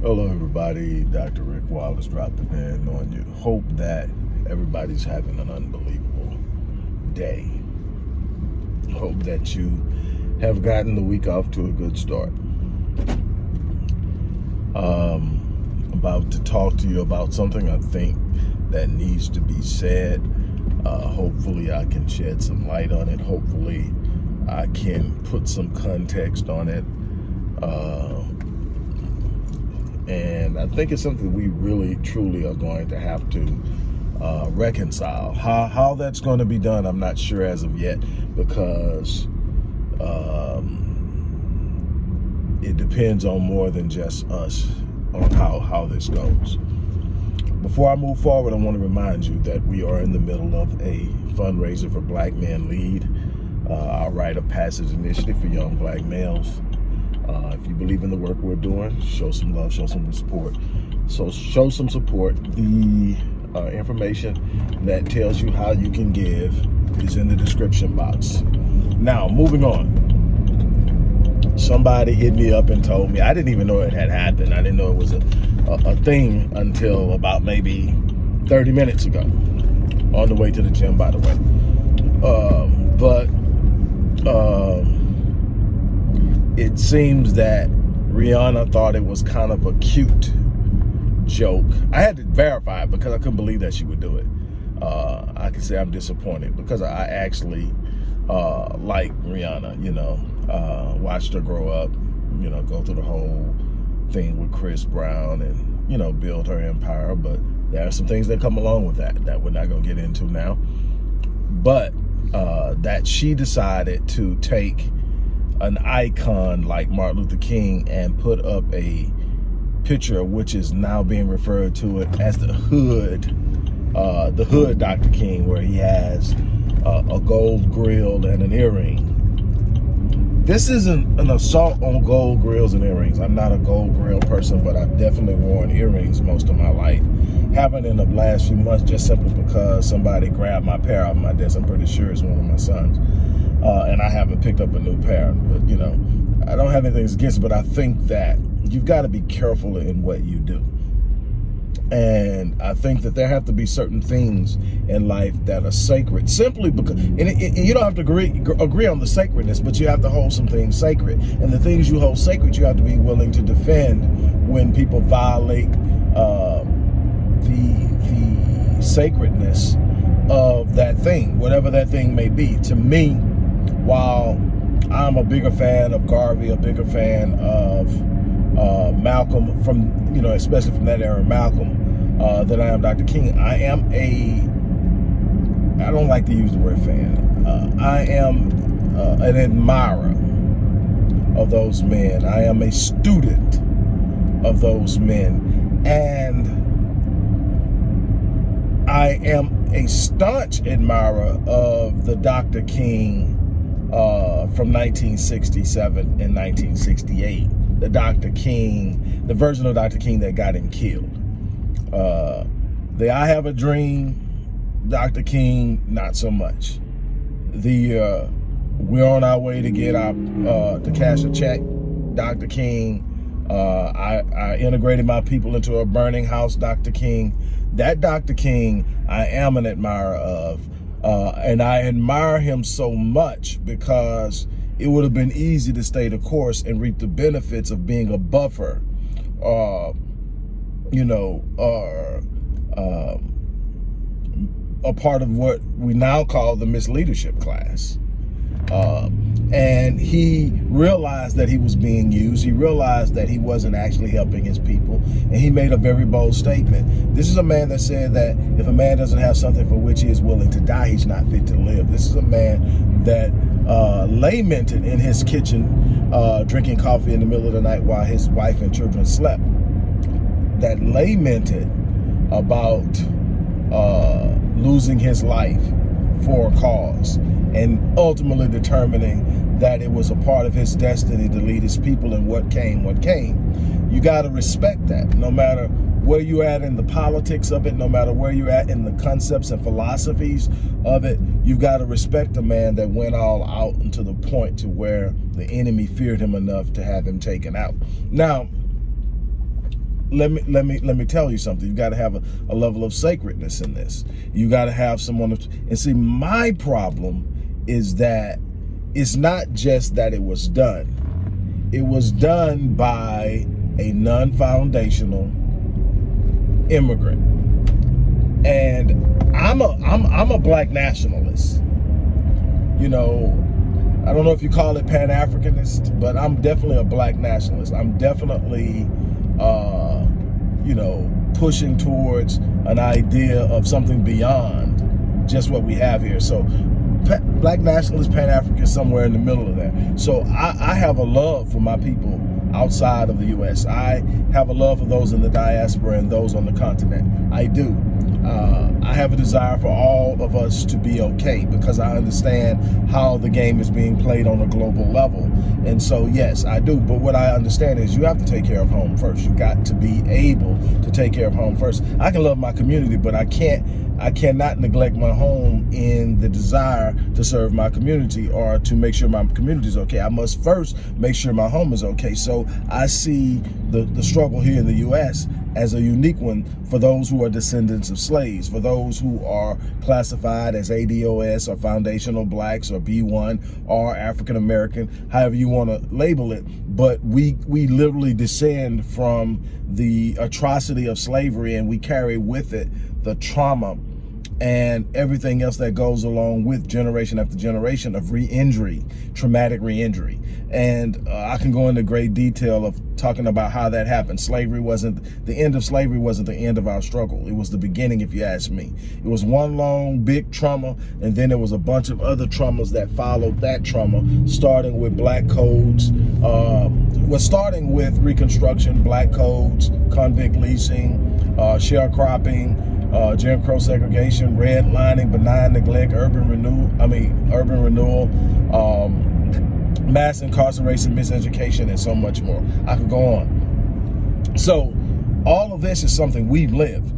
Hello, everybody. Dr. Rick Wallace dropped it in on you. Hope that everybody's having an unbelievable day. Hope that you have gotten the week off to a good start. Um, about to talk to you about something I think that needs to be said. Uh, hopefully, I can shed some light on it. Hopefully, I can put some context on it. Uh, and I think it's something we really, truly are going to have to uh, reconcile. How, how that's going to be done, I'm not sure as of yet, because um, it depends on more than just us on how, how this goes. Before I move forward, I want to remind you that we are in the middle of a fundraiser for Black Men Lead, uh, our rite of passage initiative for young black males. Uh, if you believe in the work we're doing, show some love, show some support. So show some support. The uh, information that tells you how you can give is in the description box. Now, moving on. Somebody hit me up and told me, I didn't even know it had happened. I didn't know it was a, a, a thing until about maybe 30 minutes ago. On the way to the gym, by the way. Um, but um, it seems that Rihanna thought it was kind of a cute joke. I had to verify it because I couldn't believe that she would do it. Uh, I can say I'm disappointed because I actually uh, like Rihanna, you know, uh, watched her grow up, you know, go through the whole thing with Chris Brown and, you know, build her empire. But there are some things that come along with that that we're not going to get into now. But uh, that she decided to take an icon like Martin Luther King and put up a picture which is now being referred to it as the hood, uh, the hood Dr. King, where he has uh, a gold grill and an earring. This isn't an assault on gold grills and earrings. I'm not a gold grill person, but I've definitely worn earrings most of my life. Haven't in the last few months just simply because somebody grabbed my pair off my desk. I'm pretty sure it's one of my sons uh, and I haven't picked up a new pair. But, you know, I don't have anything against it, but I think that you've got to be careful in what you do. And I think that there have to be certain things in life that are sacred simply because, and, it, you don't have to agree, agree on the sacredness, but you have to hold some things sacred. And the things you hold sacred, you have to be willing to defend when people violate uh, the, the sacredness of that thing, whatever that thing may be. To me, while I'm a bigger fan of Garvey, a bigger fan of uh, Malcolm from, you know, especially from that era, Malcolm, uh, than I am Dr. King. I am a, I don't like to use the word fan. Uh, I am uh, an admirer of those men. I am a student of those men. And I am a staunch admirer of the Dr. King uh, from 1967 and 1968. The Dr. King, the version of Dr. King that got him killed. Uh, the I Have a Dream, Dr. King, not so much. The uh, We're on our way to get our, uh, to cash a check, Dr. King. Uh, I, I integrated my people into a burning house, Dr. King. That Dr. King, I am an admirer of. Uh, and I admire him so much because it would have been easy to stay the course and reap the benefits of being a buffer, uh, you know, or uh, a part of what we now call the misleadership class. Uh, and he realized that he was being used. He realized that he wasn't actually helping his people. And he made a very bold statement. This is a man that said that if a man doesn't have something for which he is willing to die, he's not fit to live. This is a man that uh, lamented in his kitchen, uh, drinking coffee in the middle of the night while his wife and children slept. That lamented about uh, losing his life for a cause and ultimately determining that it was a part of his destiny to lead his people and what came, what came. You got to respect that no matter where you're at in the politics of it, no matter where you're at in the concepts and philosophies of it, you've got to respect a man that went all out and to the point to where the enemy feared him enough to have him taken out. Now, let me let me let me tell you something. You've got to have a, a, level of sacredness in this. You got to have someone. and see, my problem is that it's not just that it was done. It was done by a non-foundational immigrant, and I'm a I'm I'm a black nationalist. You know, I don't know if you call it Pan-Africanist, but I'm definitely a black nationalist. I'm definitely, uh, you know, pushing towards an idea of something beyond just what we have here. So black nationalist, Pan-African, somewhere in the middle of that. So I, I have a love for my people outside of the U.S. I have a love for those in the diaspora and those on the continent. I do. Uh, I have a desire for all of us to be okay because I understand how the game is being played on a global level. And so, yes, I do. But what I understand is you have to take care of home first. You got to be able to take care of home first. I can love my community, but I can't I cannot neglect my home in the desire to serve my community or to make sure my community is okay. I must first make sure my home is okay. So I see the, the struggle here in the U.S. as a unique one for those who are descendants of slaves, for those who are classified as ADOS or foundational blacks or B1 or African American, however you want to label it. But we, we literally descend from the atrocity of slavery and we carry with it the trauma and everything else that goes along with generation after generation of re-injury, traumatic re-injury. And uh, I can go into great detail of talking about how that happened. Slavery wasn't, the end of slavery wasn't the end of our struggle. It was the beginning, if you ask me. It was one long, big trauma, and then there was a bunch of other traumas that followed that trauma, starting with black codes, uh, was starting with Reconstruction, black codes, convict leasing, uh, sharecropping, uh, Jim Crow segregation, redlining, benign neglect, urban renewal, I mean, urban renewal, um, mass incarceration, miseducation, and so much more. I could go on. So all of this is something we've lived.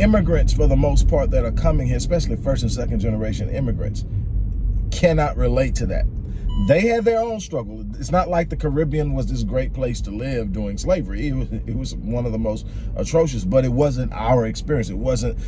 Immigrants, for the most part, that are coming here, especially first and second generation immigrants, cannot relate to that they had their own struggle. It's not like the Caribbean was this great place to live during slavery. It was, it was one of the most atrocious, but it wasn't our experience. It wasn't,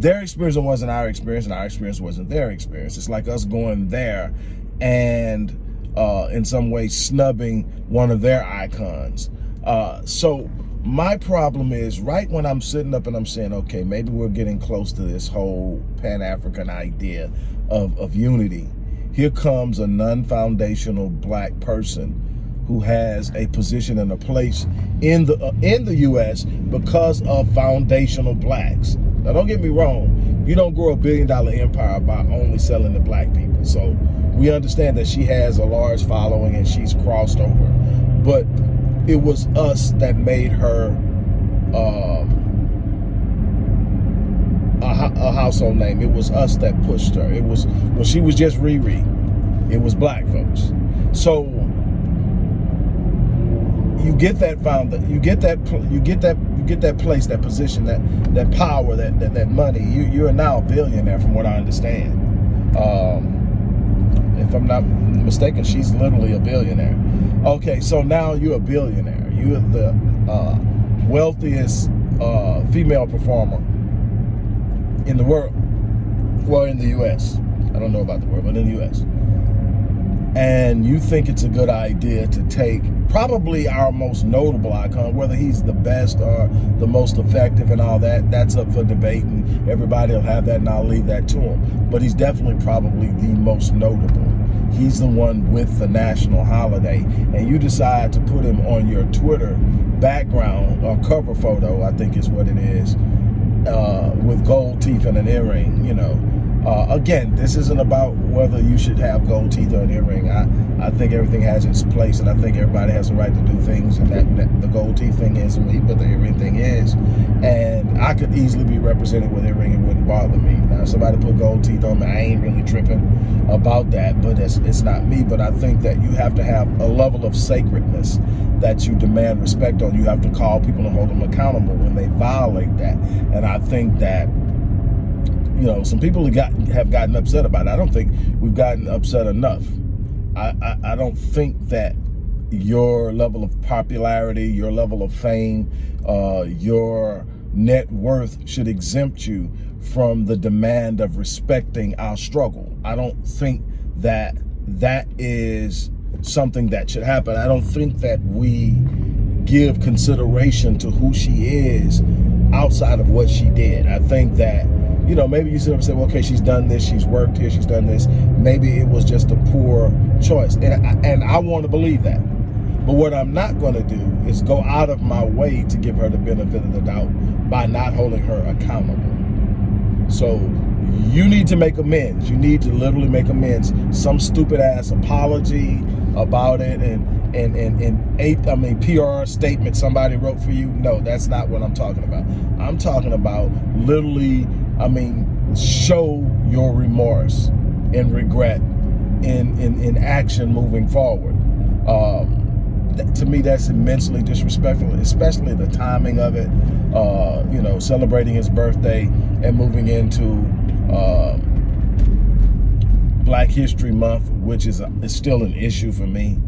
their experience It wasn't our experience and our experience wasn't their experience. It's like us going there and uh, in some way snubbing one of their icons. Uh, so my problem is right when I'm sitting up and I'm saying, okay, maybe we're getting close to this whole Pan-African idea of, of unity here comes a non-foundational black person who has a position and a place in the uh, in the U.S. because of foundational blacks. Now, don't get me wrong. You don't grow a billion dollar empire by only selling to black people. So we understand that she has a large following and she's crossed over. But it was us that made her um, a, a household name. It was us that pushed her. It was when she was just Riri. It was black folks. So you get that found you get that you get that you get that place that position that that power that that, that money you you're now a billionaire from what i understand um, if i'm not mistaken she's literally a billionaire okay so now you're a billionaire you're the uh, wealthiest uh, female performer in the world. Well, in the U.S. I don't know about the world, but in the U.S. And you think it's a good idea to take probably our most notable icon, whether he's the best or the most effective and all that, that's up for debate and everybody will have that and I'll leave that to him. But he's definitely probably the most notable. He's the one with the national holiday. And you decide to put him on your Twitter background or cover photo, I think is what it is, uh, with gold teeth and an earring, you know. Uh, again, this isn't about whether you should have gold teeth or an earring. I, I think everything has its place, and I think everybody has the right to do things, and that, that the gold teeth thing is me, but the earring thing is. And I could easily be represented with earring, it wouldn't bother me. Now, somebody put gold teeth on me, I ain't really tripping about that, but it's, it's not me. But I think that you have to have a level of sacredness that you demand respect on. You have to call people and hold them accountable when they violate that. And I think that you know, some people have gotten, have gotten upset about it. I don't think we've gotten upset enough. I, I, I don't think that your level of popularity, your level of fame, uh, your net worth should exempt you from the demand of respecting our struggle. I don't think that that is something that should happen. I don't think that we give consideration to who she is outside of what she did. I think that, you know, maybe you sit up and say, well, okay, she's done this, she's worked here, she's done this. Maybe it was just a poor choice. And I, and I want to believe that. But what I'm not going to do is go out of my way to give her the benefit of the doubt by not holding her accountable. So you need to make amends. You need to literally make amends. Some stupid ass apology about it and and and and eight I mean PR statement somebody wrote for you. No, that's not what I'm talking about. I'm talking about literally, I mean, show your remorse and regret in in, in action moving forward. Um, to me, that's immensely disrespectful, especially the timing of it. Uh, you know, celebrating his birthday and moving into uh, Black History Month, which is, a, is still an issue for me.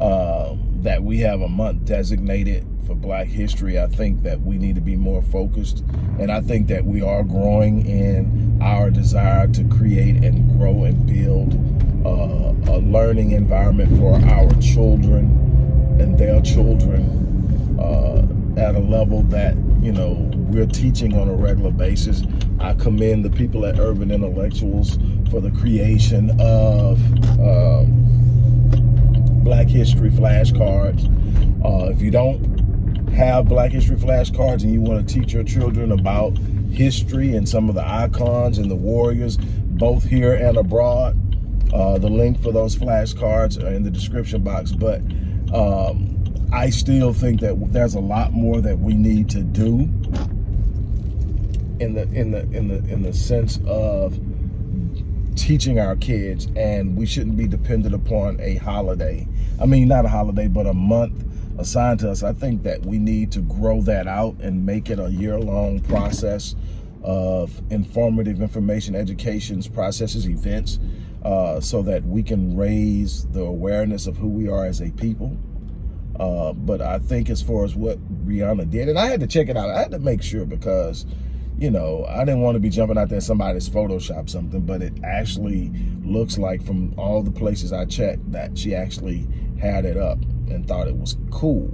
Uh, that we have a month designated for Black History. I think that we need to be more focused, and I think that we are growing in our desire to create and grow and build uh, a learning environment for our children and their children uh, at a level that, you know, we're teaching on a regular basis. I commend the people at Urban Intellectuals for the creation of uh, Black History flashcards. Uh, if you don't have Black History flashcards and you want to teach your children about history and some of the icons and the warriors, both here and abroad, uh, the link for those flashcards are in the description box. But um, I still think that there's a lot more that we need to do in the in the in the in the sense of teaching our kids and we shouldn't be dependent upon a holiday. I mean, not a holiday, but a month assigned to us. I think that we need to grow that out and make it a year-long process of informative information educations, processes, events, uh, so that we can raise the awareness of who we are as a people. Uh, but I think as far as what Rihanna did, and I had to check it out, I had to make sure because, you know, I didn't want to be jumping out there somebody's Photoshop something, but it actually looks like from all the places I checked that she actually had it up and thought it was cool.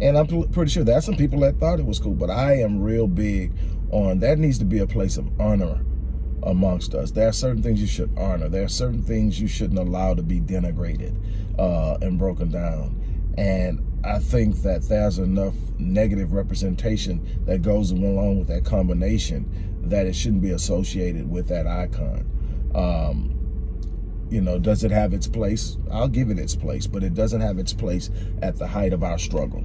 And I'm pretty sure there's some people that thought it was cool, but I am real big on that needs to be a place of honor amongst us. There are certain things you should honor. There are certain things you shouldn't allow to be denigrated uh, and broken down. And I think that there's enough negative representation that goes along with that combination that it shouldn't be associated with that icon. Um, you know, does it have its place? I'll give it its place, but it doesn't have its place at the height of our struggle.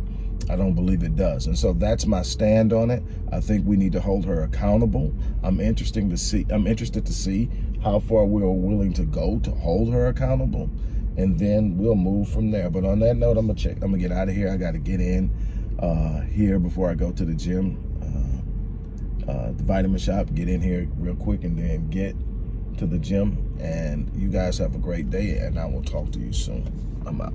I don't believe it does. And so that's my stand on it. I think we need to hold her accountable. I'm interesting to see I'm interested to see how far we're willing to go to hold her accountable. And then we'll move from there. But on that note, I'm gonna check, I'm gonna get out of here. I gotta get in uh, here before I go to the gym. Uh, uh, the vitamin shop, get in here real quick and then get to the gym. And you guys have a great day and I will talk to you soon. I'm out.